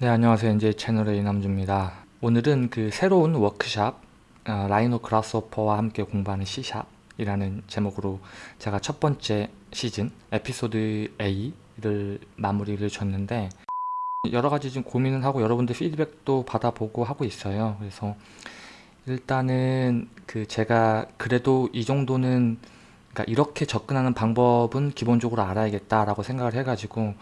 네 안녕하세요. NJ 채널의 이남주입니다. 오늘은 그 새로운 워크샵 어, 라이노 그라스오퍼와 함께 공부하는 C샵 이라는 제목으로 제가 첫 번째 시즌 에피소드 A를 마무리를 줬는데 여러 가지 좀 고민을 하고 여러분들 피드백도 받아보고 하고 있어요. 그래서 일단은 그 제가 그래도 이 정도는 그러니까 이렇게 접근하는 방법은 기본적으로 알아야겠다라고 생각을 해가지고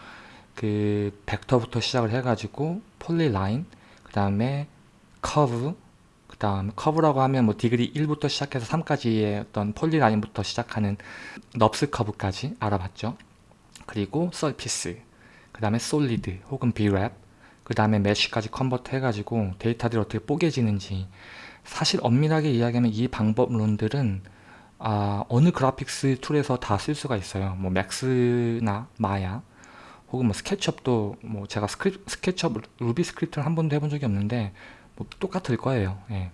그 벡터부터 시작을 해가지고 polyline 그 다음에 커브 그 다음 커브라고 하면 뭐 degree 1부터 시작해서 3까지의 어떤 polyline부터 시작하는 NURBS 커브까지 알아봤죠. 그리고 surface 그 다음에 solid 혹은 B-rep 그 다음에 mesh까지 convert 해가지고 데이터들이 어떻게 뽀개지는지. 사실 엄밀하게 이야기하면 이 방법론들은 아, 어느 그래픽스 툴에서 다 쓸 수가 있어요. 뭐 Max나 Maya 혹은 뭐 SketchUp도 뭐 제가 스크립, SketchUp Ruby script를 한 번도 해본 적이 없는데 뭐 똑같을 거예요 예.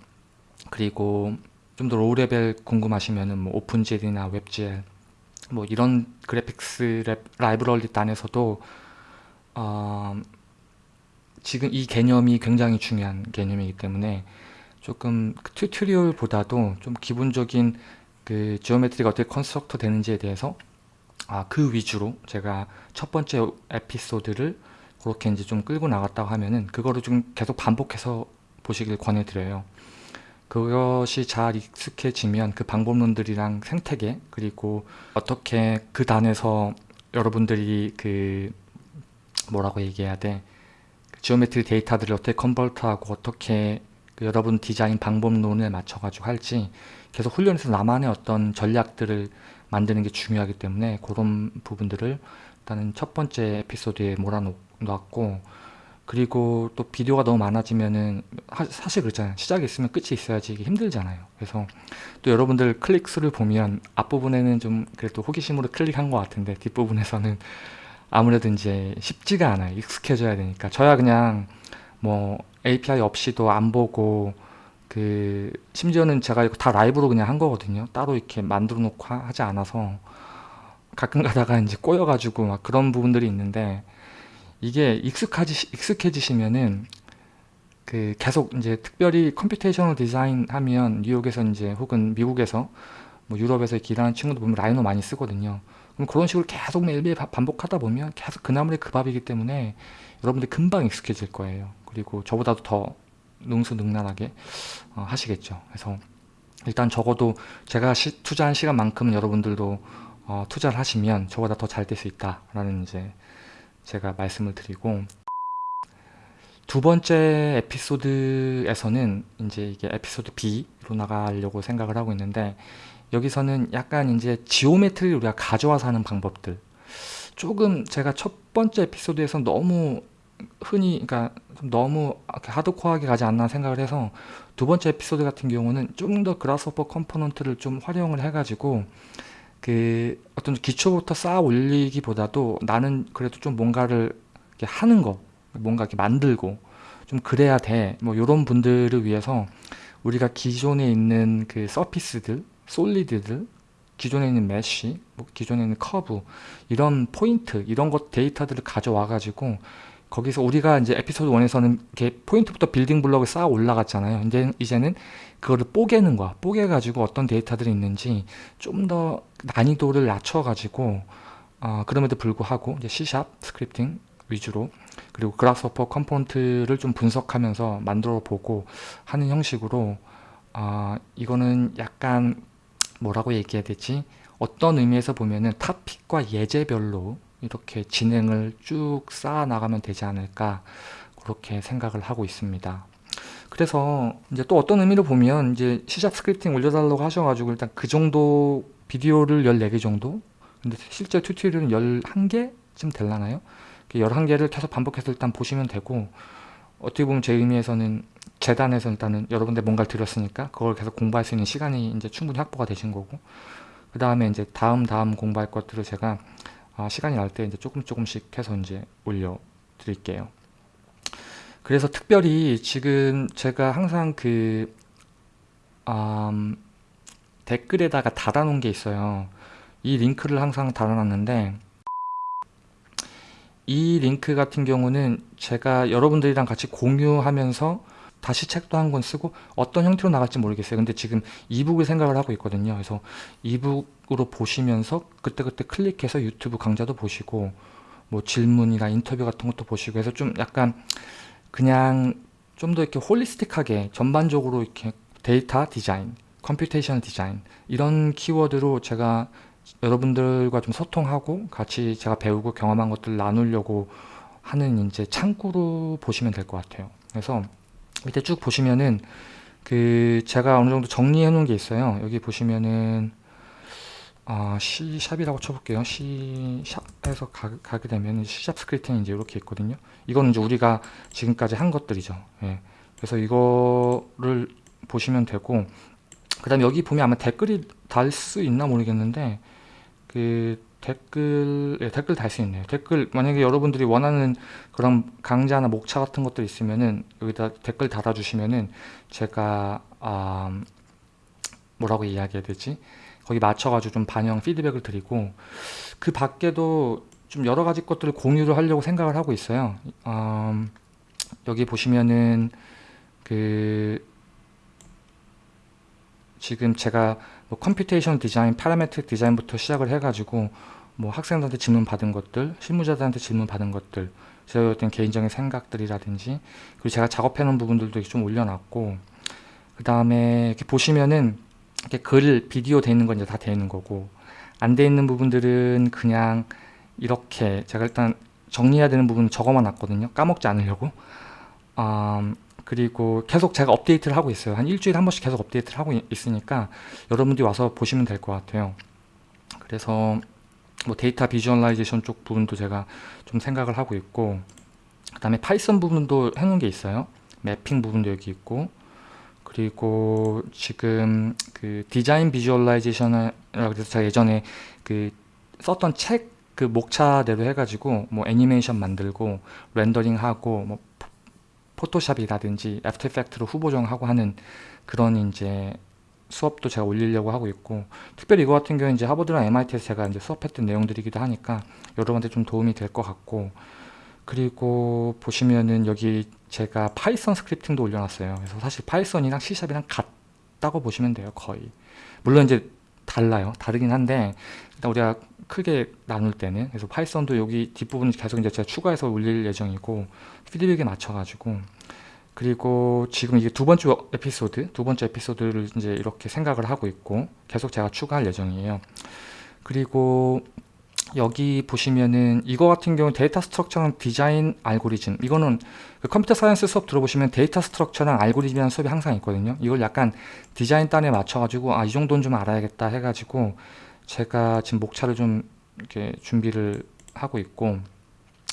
그리고 좀 더 low level 궁금하시면은 뭐 OpenGL이나 WebGL 뭐 이런 그래픽스 랩, 라이브러리 단에서도 어, 지금 이 개념이 굉장히 중요한 개념이기 때문에 조금 그 tutorial보다도 좀 기본적인 그 geometry가 어떻게 construct 되는지에 대해서 아, 그 위주로 제가 첫 번째 에피소드를 그렇게 이제 좀 끌고 나갔다고 하면은 그거를 좀 계속 반복해서 보시길 권해드려요. 그것이 잘 익숙해지면 그 방법론들이랑 생태계 그리고 어떻게 그 단에서 여러분들이 그 뭐라고 얘기해야 돼 geometry 데이터들을 어떻게 convert하고 어떻게 그 여러분 디자인 방법론에 맞춰 가지고 할지 계속 훈련해서 나만의 어떤 전략들을 만드는 게 중요하기 때문에 그런 부분들을 일단은 첫 번째 에피소드에 몰아놓았고 그리고 또 비디오가 너무 많아지면은 하, 사실 그렇잖아요. 시작이 있으면 끝이 있어야지 이게 힘들잖아요. 그래서 또 여러분들 클릭 수를 보면 앞부분에는 좀 그래도 호기심으로 클릭한 것 같은데 뒷부분에서는 아무래도 이제 쉽지가 않아요. 익숙해져야 되니까. 저야 그냥 뭐 API 없이도 안 보고 그 심지어는 제가 다 라이브로 그냥 한 거거든요. 따로 이렇게 만들어 놓고 하지 않아서 가끔 가다가 이제 꼬여 가지고 막 그런 부분들이 있는데 이게 익숙하지 익숙해지시면은 그 계속 이제 특별히 computational 디자인 하면 뉴욕에서 이제 혹은 미국에서 뭐 유럽에서 일하는 친구들 보면 Rhino 많이 쓰거든요. 그럼 그런 식으로 계속 매일매일 반복하다 보면 계속 그 나물의 그 밥이기 때문에 여러분들 금방 익숙해질 거예요. 그리고 저보다도 더 능수능란하게 어, 하시겠죠. 그래서 일단 적어도 제가 시, 투자한 시간만큼은 여러분들도 어, 투자를 하시면 저보다 더 잘 될 수 있다라는 이제 제가 말씀을 드리고 두 번째 에피소드에서는 이제 이게 에피소드 B로 나가려고 생각을 하고 있는데 여기서는 약간 이제 geometry를 우리가 가져와서 하는 방법들 조금 제가 첫 번째 에피소드에서 너무 흔히 그러니까 너무 하드코어하게 가지 않나 생각을 해서 두 번째 에피소드 같은 경우는 좀 더 Grasshopper component를 좀 활용을 해가지고 그 어떤 기초부터 쌓아 올리기보다도 나는 그래도 좀 뭔가를 하는 거 뭔가 이렇게 만들고 좀 그래야 돼. 뭐 이런 분들을 위해서 우리가 기존에 있는 그 surface들 solid들 기존에 있는 mesh 뭐 기존에 있는 커브 이런 포인트 이런 것 데이터들을 가져와 가지고 거기서 우리가 이제 에피소드 1에서는 이렇게 포인트부터 building block을 쌓아 올라갔잖아요. 이제, 이제는 그거를 뽀개는 거야. 뽀개 가지고 어떤 데이터들이 있는지 좀 더 난이도를 낮춰 가지고 어, 그럼에도 불구하고 이제 C샵 스크립팅 위주로 그리고 Grasshopper component를 좀 분석하면서 만들어 보고 하는 형식으로 어, 이거는 약간 뭐라고 얘기해야 되지? 어떤 의미에서 보면은 topic과 예제별로 이렇게 진행을 쭉 쌓아 나가면 되지 않을까 그렇게 생각을 하고 있습니다. 그래서 이제 또 어떤 의미로 보면 이제 시작 스크립팅 올려달라고 하셔가지고 일단 그 정도 비디오를 14개 정도 근데 실제 tutorial은 11개쯤 될라나요? 11개를 계속 반복해서 일단 보시면 되고 어떻게 보면 제 의미에서는 재단에서 일단은 여러분들 뭔가를 드렸으니까 그걸 계속 공부할 수 있는 시간이 이제 충분히 확보가 되신 거고 그 다음에 이제 다음 다음 공부할 것들을 제가 아, 시간이 날 때 이제 조금 조금씩 해서 이제 올려 드릴게요. 그래서 특별히 지금 제가 항상 그 음, 댓글에다가 달아놓은 게 있어요. 이 링크를 항상 달아놨는데 이 링크 같은 경우는 제가 여러분들이랑 같이 공유하면서 다시 책도 한 권 쓰고 어떤 형태로 나갈지 모르겠어요. 근데 지금 e-book을 생각을 하고 있거든요. 그래서 e-book으로 보시면서 그때그때 클릭해서 유튜브 강좌도 보시고 뭐 질문이나 인터뷰 같은 것도 보시고 해서 좀 약간 그냥 좀 더 이렇게 holistic하게 전반적으로 이렇게 데이터 디자인, computation 디자인 이런 키워드로 제가 여러분들과 좀 소통하고 같이 제가 배우고 경험한 것들 나누려고 하는 이제 창구로 보시면 될 것 같아요. 그래서 밑에 쭉 보시면은 그 제가 어느 정도 정리해 놓은 게 있어요. 여기 보시면은 아, C샵이라고 쳐볼게요. C샵에서 가, 게 되면 C샵 스크립트는 이제 이렇게 있거든요. 이거는 이제 우리가 지금까지 한 것들이죠. 예. 그래서 이거를 보시면 되고 그 다음에 여기 보면 아마 댓글이 달 수 있나 모르겠는데 그 댓글 예, 댓글 달 수 있네요. 댓글 만약에 여러분들이 원하는 그런 강좌나 목차 같은 것들 있으면은 여기다 댓글 달아주시면은 제가 아, 뭐라고 이야기해야 되지? 거기 맞춰가지고 좀 반영 피드백을 드리고 그 밖에도 좀 여러 가지 것들을 공유를 하려고 생각을 하고 있어요. 음, 여기 보시면은 그 지금 제가 뭐 computation 디자인, parametric 디자인부터 시작을 해가지고 뭐 학생들한테 질문 받은 것들, 실무자들한테 질문 받은 것들, 제가 어떤 개인적인 생각들이라든지 그리고 제가 작업해 놓은 부분들도 좀 올려놨고 그 다음에 이렇게 보시면은 이렇게 글, 비디오 돼 있는 건 이제 다돼 있는 거고 안 돼 있는 부분들은 그냥 이렇게 제가 일단 정리해야 되는 부분 적어만 놨거든요. 까먹지 않으려고. 음, 그리고 계속 제가 업데이트를 하고 있어요 한 일주일에 한 번씩 계속 업데이트를 하고 있으니까 여러분들이 와서 보시면 될 것 같아요 그래서 뭐 data visualization 쪽 부분도 제가 좀 생각을 하고 있고 그 다음에 Python 부분도 해놓은 게 있어요 mapping 부분도 여기 있고 그리고 지금 그 design visualization을 그래서 제가 예전에 그 썼던 책 그 목차대로 해가지고 뭐 애니메이션 만들고 렌더링하고 뭐 포토샵이라든지 After Effects로 후보정하고 하는 그런 이제 수업도 제가 올리려고 하고 있고 특별히 이거 같은 경우는 이제 하버드랑 MIT에서 제가 이제 수업했던 내용들이기도 하니까 여러분한테 좀 도움이 될 것 같고 그리고 보시면은 여기 제가 Python scripting도 올려놨어요. 그래서 사실 파이썬이랑 C샵이랑 같다고 보시면 돼요 거의. 물론 이제 달라요. 다르긴 한데 일단 우리가 크게 나눌 때는 그래서 Python도 여기 뒷부분 계속 이제 제가 추가해서 올릴 예정이고 피드백에 맞춰 가지고 그리고 지금 이게 두 번째 에피소드 두 번째 에피소드를 이제 이렇게 생각을 하고 있고 계속 제가 추가할 예정이에요. 그리고 여기 보시면은 이거 같은 경우 data structure랑 design algorithm 이거는 그 computer science 수업 들어보시면 data structure랑 algorithm이라는 수업이 항상 있거든요 이걸 약간 디자인 단에 맞춰 가지고 아 이 정도는 좀 알아야겠다 해 가지고 제가 지금 목차를 좀 이렇게 준비를 하고 있고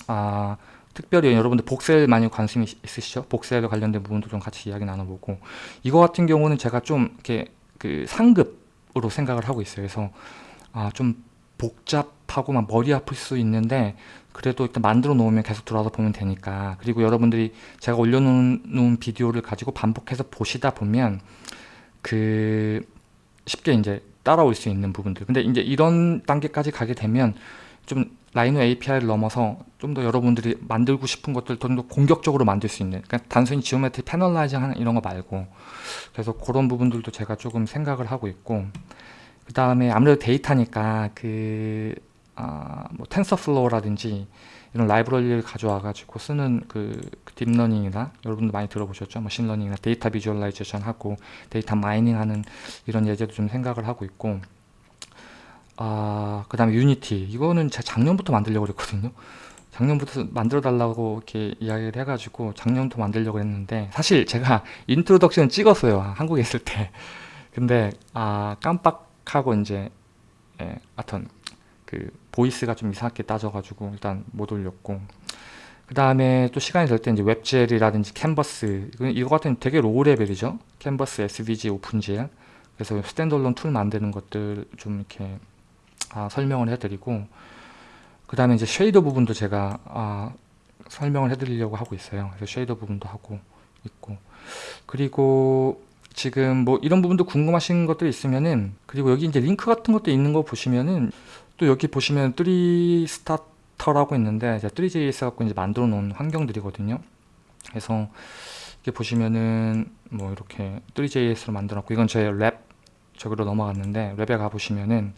아 특별히 여러분들 복셀 많이 관심이 있으시죠? 복셀에 관련된 부분도 좀 같이 이야기 나눠보고 이거 같은 경우는 제가 좀 이렇게 그 상급으로 생각을 하고 있어요. 그래서 아 좀 복잡 하고 막 머리 아플 수 있는데 그래도 일단 만들어 놓으면 계속 들어와서 보면 되니까. 그리고 여러분들이 제가 올려놓은 비디오를 가지고 반복해서 보시다 보면 그 쉽게 이제 따라올 수 있는 부분들. 근데 이제 이런 단계까지 가게 되면 좀 Rhino API를 넘어서 좀 더 여러분들이 만들고 싶은 것들 좀 더 공격적으로 만들 수 있는 그러니까 단순히 geometry panelizing 하는 이런 거 말고. 그래서 그런 부분들도 제가 조금 생각을 하고 있고. 그 다음에 아무래도 데이터니까 그 아, 뭐 TensorFlow라든지 이런 라이브러리를 가져와 가지고 쓰는 그, 그 딥러닝이나 여러분도 많이 들어보셨죠? 머신러닝이나 data visualization 하고 data mining 하는 이런 예제도 좀 생각을 하고 있고. 아, 그 다음에 Unity. 이거는 제가 작년부터 만들려고 그랬거든요. 작년부터 만들어 달라고 이렇게 이야기를 해가지고 작년부터 만들려고 했는데 사실 제가 introduction 찍었어요 한국에 있을 때. 근데 아 깜빡하고 이제 예, 하여튼 그 voice가 좀 이상하게 따져가지고 일단 못 올렸고. 그 다음에 또 시간이 될 때 이제 WebGL이라든지 캔버스 이거 같은 되게 low level이죠? 캔버스, SVG, OpenGL 그래서 standalone 툴 만드는 것들 좀 이렇게 아, 설명을 해드리고 그 다음에 이제 shader 부분도 제가 아, 설명을 해드리려고 하고 있어요. 그래서 shader 부분도 하고 있고. 그리고 지금 뭐 이런 부분도 궁금하신 것들이 있으면은 그리고 여기 이제 링크 같은 것도 있는 거 보시면은 또 여기 보시면 3 스타터 스타터라고 있는데 이제 3JS 갖고 이제 만들어 놓은 환경들이거든요. 그래서 이렇게 보시면은 뭐 이렇게 3JS로 만들었고 이건 저의 lab 저기로 넘어갔는데 lab에 가 보시면은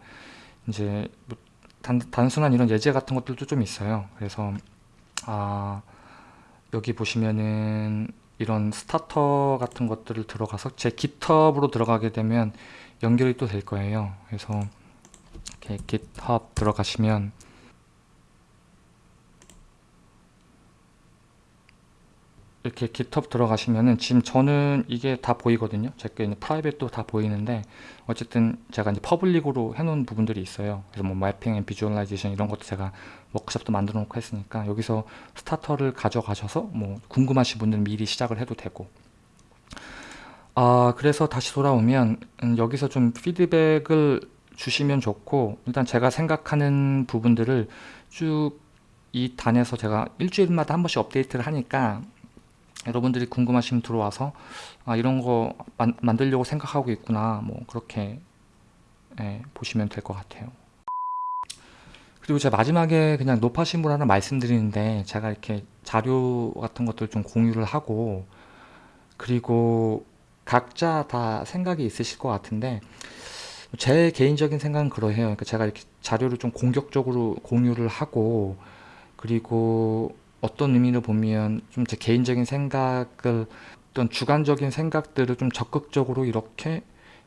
이제 뭐 단, 단순한 이런 예제 같은 것들도 좀 있어요. 그래서 아 여기 보시면은 이런 starter 같은 것들을 들어가서 제 GitHub으로 들어가게 되면 연결이 또 될 거예요. 그래서 이렇게 GitHub 들어가시면 이렇게 GitHub 들어가시면은 지금 저는 이게 다 보이거든요. 제게 있는 private도 다 보이는데 어쨌든 제가 이제 public으로 해놓은 부분들이 있어요. 그래서 뭐 mapping and visualization 이런 것도 제가 워크숍도 만들어 놓고 했으니까 여기서 스타터를 가져가셔서 뭐 궁금하신 분들은 미리 시작을 해도 되고 아 그래서 다시 돌아오면 음, 여기서 좀 피드백을 주시면 좋고 일단 제가 생각하는 부분들을 쭉 이 단에서 제가 일주일마다 한 번씩 업데이트를 하니까 여러분들이 궁금하시면 들어와서 아 이런 거 만, 만들려고 생각하고 있구나. 뭐 그렇게 예, 보시면 될 것 같아요. 그리고 제가 마지막에 그냥 높아신 분 하나 말씀드리는데 제가 이렇게 자료 같은 것들 좀 공유를 하고 그리고 각자 다 생각이 있으실 것 같은데 제 개인적인 생각은 그러해요 그러니까 제가 이렇게 자료를 좀 공격적으로 공유를 하고 그리고 어떤 의미로 보면 좀 제 개인적인 생각을 어떤 주관적인 생각들을 좀 적극적으로 이렇게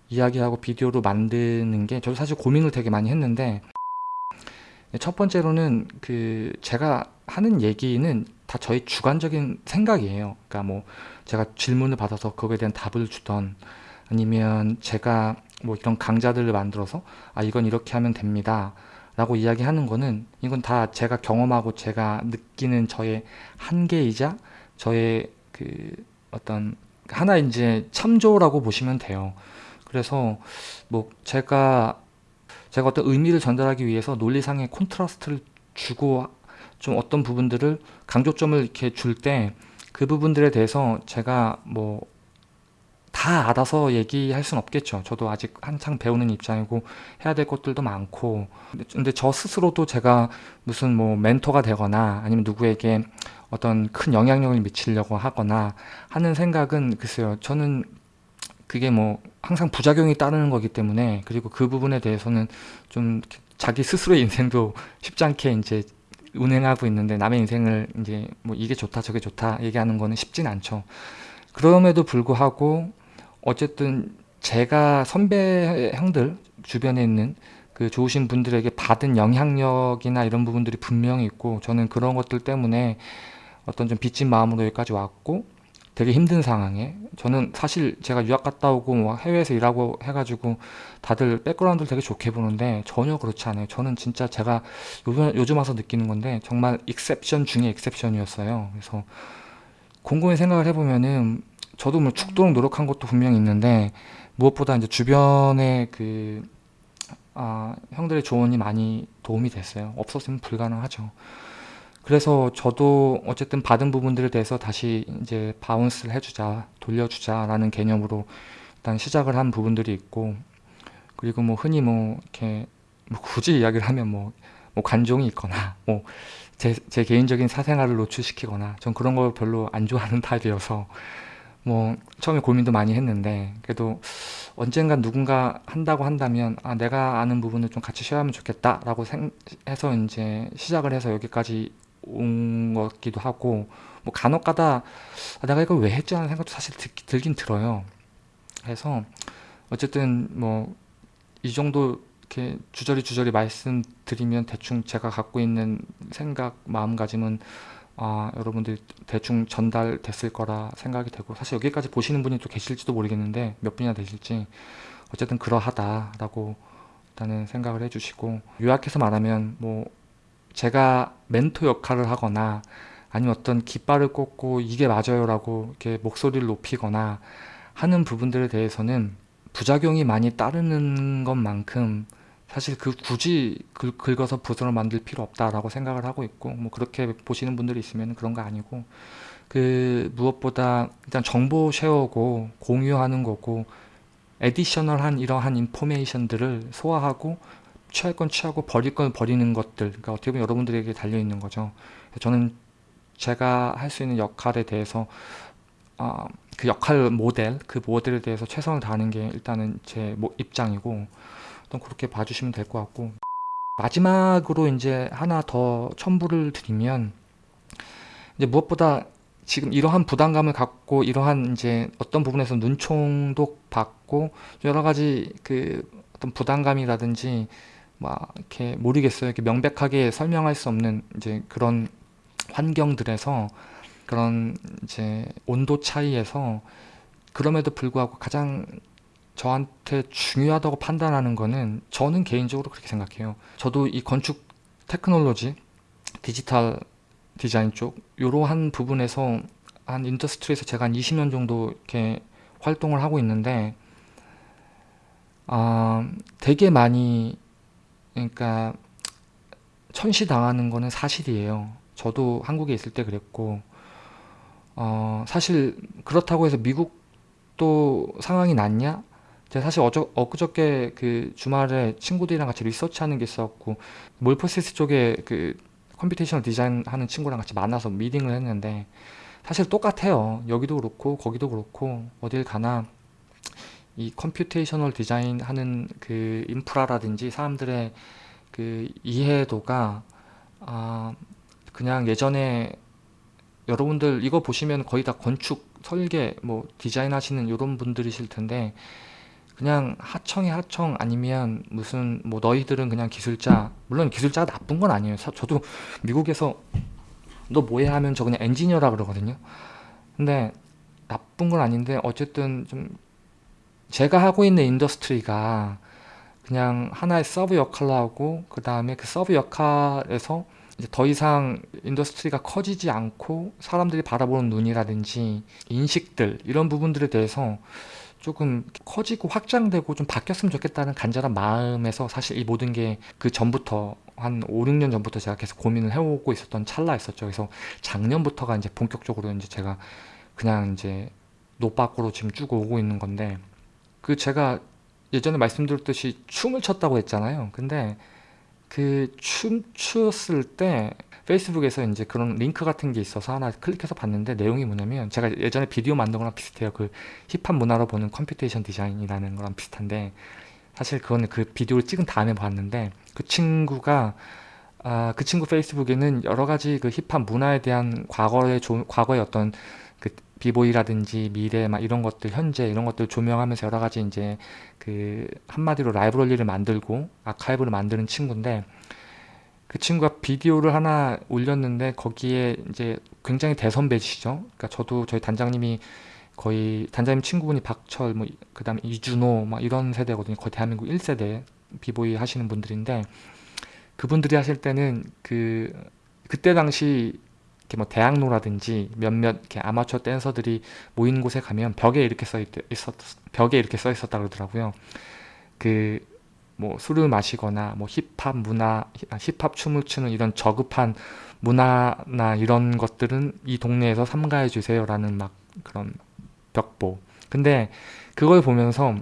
이야기하고 비디오로 만드는 게 저도 사실 고민을 되게 많이 했는데 첫 번째로는 그 제가 하는 얘기는 다 저희 주관적인 생각이에요. 그러니까 뭐 제가 질문을 받아서 거기에 대한 답을 주던 아니면 제가 뭐 이런 강좌들을 만들어서 아 이건 이렇게 하면 됩니다. 라고 이야기하는 거는 이건 다 제가 경험하고 제가 느끼는 저의 한계이자 저의 그 어떤 하나 이제 참조라고 보시면 돼요. 그래서 뭐 제가 제가 어떤 의미를 전달하기 위해서 논리상의 콘트라스트를 주고 좀 어떤 부분들을 강조점을 이렇게 줄 때 그 부분들에 대해서 제가 뭐 다 알아서 얘기할 순 없겠죠. 저도 아직 한창 배우는 입장이고 해야 될 것들도 많고 근데 저 스스로도 제가 무슨 뭐 멘토가 되거나 아니면 누구에게 어떤 큰 영향력을 미치려고 하거나 하는 생각은 글쎄요. 저는 그게 뭐 항상 부작용이 따르는 거기 때문에 그리고 그 부분에 대해서는 좀 자기 스스로의 인생도 쉽지 않게 이제 운행하고 있는데 남의 인생을 이제 뭐 이게 좋다 저게 좋다 얘기하는 거는 쉽진 않죠. 그럼에도 불구하고 어쨌든 제가 선배 형들 주변에 있는 그 좋으신 분들에게 받은 영향력이나 이런 부분들이 분명히 있고 저는 그런 것들 때문에 어떤 좀 빚진 마음으로 여기까지 왔고 되게 힘든 상황에 저는 사실 제가 유학 갔다 오고 뭐 해외에서 일하고 해가지고 다들 백그라운드를 되게 좋게 보는데 전혀 그렇지 않아요. 저는 진짜 제가 요즘, 요즘 와서 느끼는 건데 정말 익셉션 중에 익셉션이었어요. 그래서 곰곰이 생각을 해보면은 저도 뭐 죽도록 노력한 것도 분명히 있는데 무엇보다 이제 주변에 그 아, 형들의 조언이 많이 도움이 됐어요. 없었으면 불가능하죠. 그래서 저도 어쨌든 받은 부분들에 대해서 다시 이제 bounce를 해주자, 돌려주자 라는 개념으로 일단 시작을 한 부분들이 있고 그리고 뭐 흔히 뭐 이렇게 뭐 굳이 이야기를 하면 뭐, 뭐 관종이 있거나 뭐 제, 제 개인적인 사생활을 노출시키거나 전 그런 걸 별로 안 좋아하는 타입이어서 뭐 처음에 고민도 많이 했는데 그래도 언젠간 누군가 한다고 한다면 아 내가 아는 부분을 좀 같이 share하면 좋겠다 라고 생, 해서 이제 시작을 해서 여기까지 온 것기도 하고 뭐 간혹 가다 아, 내가 이걸 왜 했지 하는 생각도 사실 들, 들긴 들어요. 그래서 어쨌든 뭐 이 정도 이렇게 주저리 주저리 말씀드리면 대충 제가 갖고 있는 생각 마음가짐은 아, 여러분들 대충 전달됐을 거라 생각이 되고 사실 여기까지 보시는 분이 또 계실지도 모르겠는데 몇 분이나 되실지 어쨌든 그러하다라고 일단은 생각을 해주시고 요약해서 말하면 뭐 제가 멘토 역할을 하거나 아니면 어떤 깃발을 꽂고 이게 맞아요 라고 이렇게 목소리를 높이거나 하는 부분들에 대해서는 부작용이 많이 따르는 것만큼 사실 그 굳이 긁, 긁어서 붓으로 만들 필요 없다라고 생각을 하고 있고 뭐 그렇게 보시는 분들이 있으면 그런 거 아니고 그 무엇보다 일단 정보 쉐어고 공유하는 거고 에디셔널한 이러한 인포메이션들을 소화하고 취할 건 취하고 버릴 건 버리는 것들 그러니까 어떻게 보면 여러분들에게 달려 있는 거죠. 저는 제가 할 수 있는 역할에 대해서 어, 그 역할 모델 그 모델에 대해서 최선을 다하는 게 일단은 제 입장이고 또 그렇게 봐주시면 될 것 같고 마지막으로 이제 하나 더 첨부를 드리면 이제 무엇보다 지금 이러한 부담감을 갖고 이러한 이제 어떤 부분에서 눈총도 받고 여러 가지 그 어떤 부담감이라든지 막 이렇게 모르겠어요. 이렇게 명백하게 설명할 수 없는 이제 그런 환경들에서 그런 이제 온도 차이에서 그럼에도 불구하고 가장 저한테 중요하다고 판단하는 거는 저는 개인적으로 그렇게 생각해요. 저도 이 건축 테크놀로지, 디지털 디자인 쪽 이러한 부분에서 한 industry에서 제가 한 20년 정도 이렇게 활동을 하고 있는데 아, 되게 많이 그러니까 천시당하는 거는 사실이에요. 저도 한국에 있을 때 그랬고 어, 사실 그렇다고 해서 미국도 상황이 낫냐? 제가 사실 어저, 엊그저께 그 주말에 친구들이랑 같이 리서치하는 게 있었고 Morphosis 쪽에 그 computational 디자인 하는 친구랑 같이 만나서 미팅을 했는데 사실 똑같아요. 여기도 그렇고 거기도 그렇고 어딜 가나 이 computational 디자인 하는 그 인프라라든지 사람들의 그 이해도가 아 그냥 예전에 여러분들 이거 보시면 거의 다 건축, 설계, 뭐 디자인 하시는 이런 분들이실 텐데 그냥 하청이 하청 아니면 무슨 뭐 너희들은 그냥 기술자. 물론 기술자가 나쁜 건 아니에요. 저도 미국에서 너 뭐해 하면 저 그냥 엔지니어라 그러거든요. 근데 나쁜 건 아닌데 어쨌든 좀 제가 하고 있는 industry가 그냥 하나의 sub 역할을 하고 그 다음에 그 sub 역할에서 이제 더 이상 industry가 커지지 않고 사람들이 바라보는 눈이라든지 인식들 이런 부분들에 대해서 조금 커지고 확장되고 좀 바뀌었으면 좋겠다는 간절한 마음에서 사실 이 모든 게 그 전부터 한 5, 6년 전부터 제가 계속 고민을 해오고 있었던 찰나였었죠. 그래서 작년부터가 이제 본격적으로 이제 제가 그냥 이제 노 밖으로 지금 쭉 오고 있는 건데 그 제가 예전에 말씀드렸듯이 춤을 췄다고 했잖아요. 근데 그 춤추었을 때 페이스북에서 이제 그런 링크 같은 게 있어서 하나 클릭해서 봤는데 내용이 뭐냐면 제가 예전에 비디오 만든 거랑 비슷해요. 그 힙합 문화로 보는 computation 디자인이라는 거랑 비슷한데 사실 그거는 그 비디오를 찍은 다음에 봤는데 그 친구가 아, 그 친구 페이스북에는 여러 가지 그 힙합 문화에 대한 과거의 조, 과거의 어떤 그 비보이라든지 미래 막 이런 것들 현재 이런 것들 조명하면서 여러 가지 이제 그 한마디로 라이브러리를 만들고 아카이브를 만드는 친구인데 그 친구가 비디오를 하나 올렸는데 거기에 이제 굉장히 대선배시죠. 그러니까 저도 저희 단장님이 거의 단장님 친구분이 박철 뭐 그다음에 이준호 막 이런 세대거든요. 거의 대한민국 1세대 비보이 하시는 분들인데 그분들이 하실 때는 그 그때 당시 이렇게 뭐 대학로라든지 몇몇 이렇게 아마추어 댄서들이 모인 곳에 가면 벽에 이렇게 써 있, 있었 벽에 이렇게 써 있었다 그러더라고요. 그 뭐 술을 마시거나 뭐 힙합 문화, 아, 힙합 춤을 추는 이런 저급한 문화나 이런 것들은 이 동네에서 삼가해 주세요라는 막 그런 벽보. 근데 그걸 보면서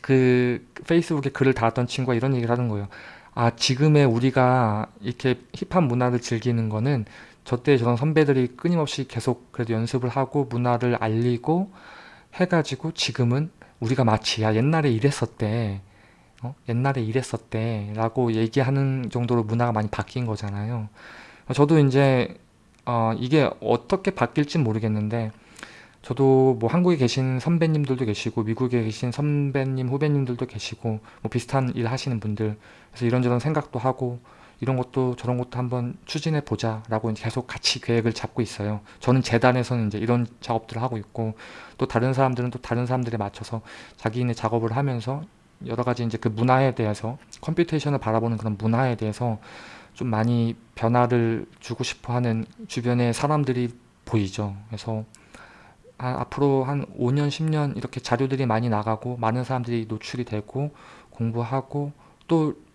그 페이스북에 글을 달았던 친구가 이런 얘기를 하는 거예요. 아 지금의 우리가 이렇게 힙합 문화를 즐기는 거는 저때 저런 선배들이 끊임없이 계속 그래도 연습을 하고 문화를 알리고 해가지고 지금은 우리가 마치 야 옛날에 이랬었대 어? 옛날에 이랬었대 라고 얘기하는 정도로 문화가 많이 바뀐 거잖아요 저도 이제 어, 이게 어떻게 바뀔지 모르겠는데 저도 뭐 한국에 계신 선배님들도 계시고 미국에 계신 선배님 후배님들도 계시고 뭐 비슷한 일 하시는 분들 그래서 이런저런 생각도 하고 이런 것도 저런 것도 한번 추진해 보자 라고 계속 같이 계획을 잡고 있어요 저는 재단에서는 이제 이런 작업들을 하고 있고 또 다른 사람들은 또 다른 사람들에 맞춰서 자기네 작업을 하면서 여러 가지 이제 그 문화에 대해서 computation을 바라보는 그런 문화에 대해서 좀 많이 변화를 주고 싶어 하는 주변의 사람들이 보이죠 그래서 아, 앞으로 한 5년 10년 이렇게 자료들이 많이 나가고 많은 사람들이 노출이 되고 공부하고 또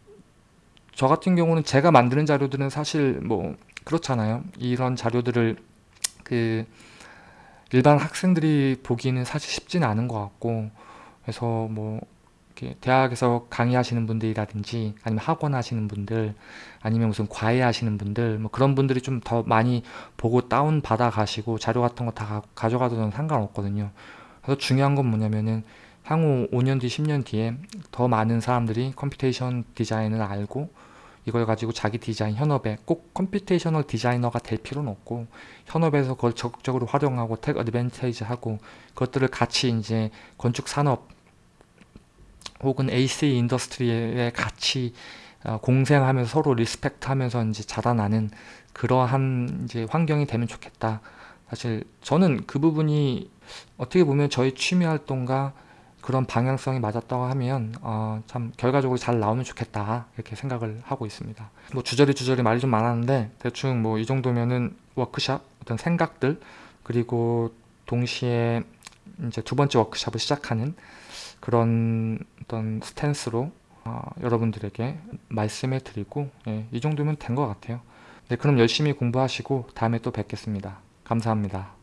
저 같은 경우는 제가 만드는 자료들은 사실 뭐 그렇잖아요. 이런 자료들을 그 일반 학생들이 보기는 사실 쉽지는 않은 것 같고 그래서 뭐 대학에서 강의하시는 분들이라든지 아니면 학원 하시는 분들 아니면 무슨 과외 하시는 분들 뭐 그런 분들이 좀 더 많이 보고 다운 받아 가시고 자료 같은 거 다 가져가도 상관없거든요. 그래서 중요한 건 뭐냐면은 향후 5년 뒤, 10년 뒤에 더 많은 사람들이 computation 디자인을 알고 이걸 가지고 자기 디자인 현업에 꼭 computational 디자이너가 될 필요는 없고 현업에서 그걸 적극적으로 활용하고 take advantage 하고 그것들을 같이 이제 건축 산업 혹은 AC 인더스트리에 같이 어, 공생하면서 서로 respect 하면서 이제 자라나는 그러한 이제 환경이 되면 좋겠다. 사실 저는 그 부분이 어떻게 보면 저희 취미 활동과 그런 방향성이 맞았다고 하면 어, 참 결과적으로 잘 나오면 좋겠다 이렇게 생각을 하고 있습니다. 뭐 주저리 주저리 말이 좀 많았는데 대충 뭐 이 정도면은 워크샵 어떤 생각들 그리고 동시에 이제 두 번째 워크샵을 시작하는 그런 어떤 스탠스로 어, 여러분들에게 말씀해 드리고 예, 이 정도면 된 것 같아요. 네, 그럼 열심히 공부하시고 다음에 또 뵙겠습니다. 감사합니다.